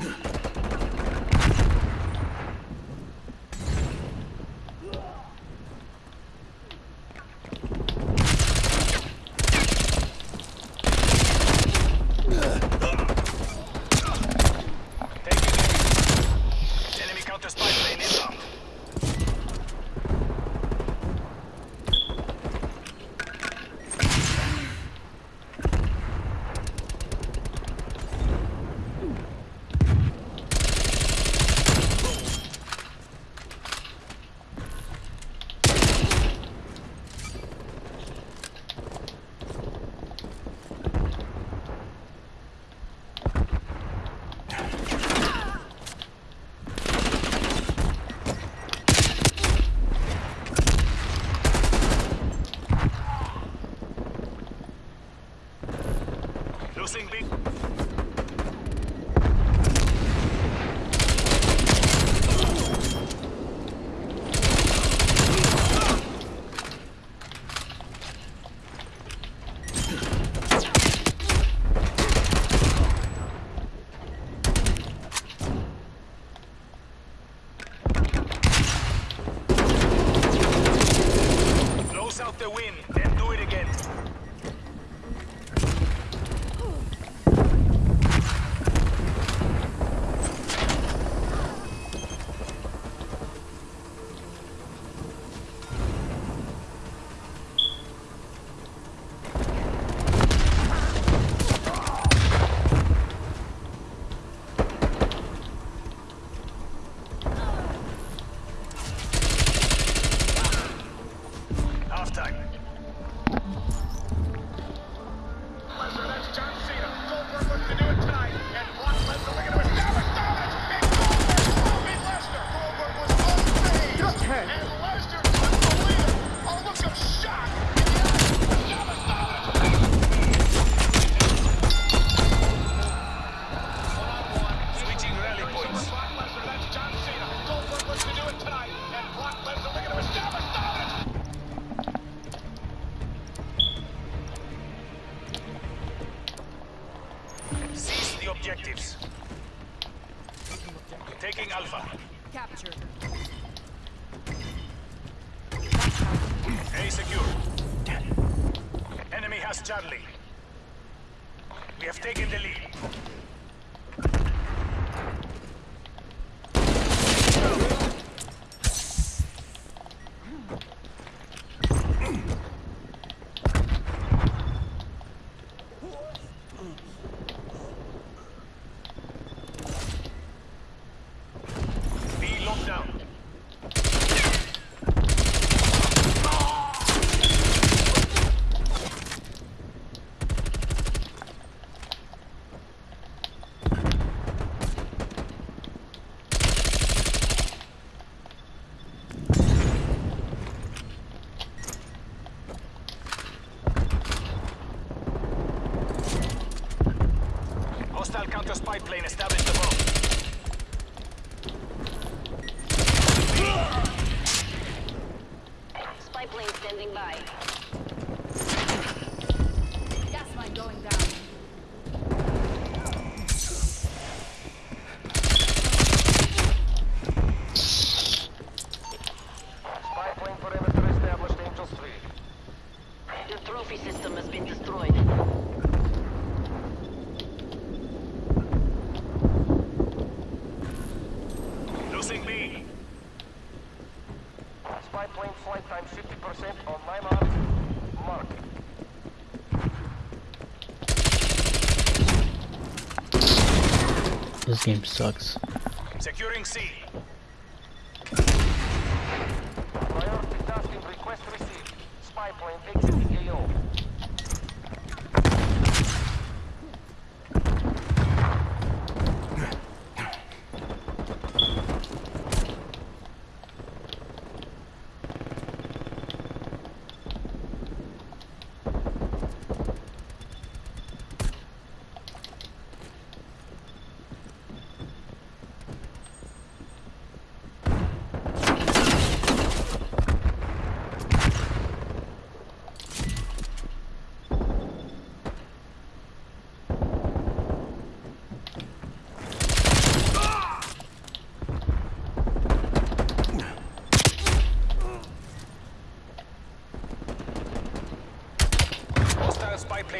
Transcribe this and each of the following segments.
Ugh. Losing big. Objectives. Taking Alpha. Captured. A secure. Enemy has Charlie. We have taken the lead. B locked down. Hostile counter spy plane established above. Spy plane standing by. Gas line going down. Spy plane perimeter established, Angels 3. The trophy This game sucks. Securing C. Priority tasking request received. Spy plane exiting AO.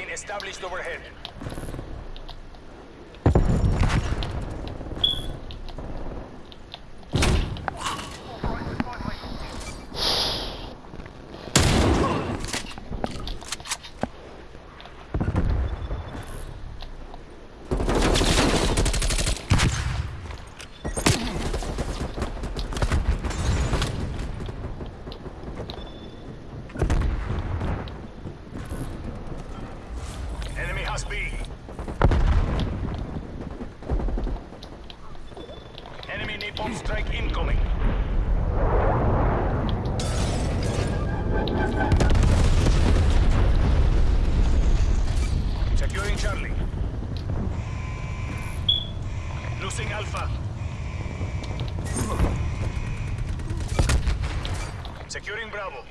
established overhead. Has B. Enemy napalm strike incoming. Securing Charlie. Losing Alpha. Securing Bravo.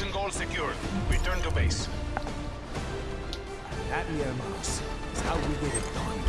Mission goals secured. Return to base. That mouse is how we get it done.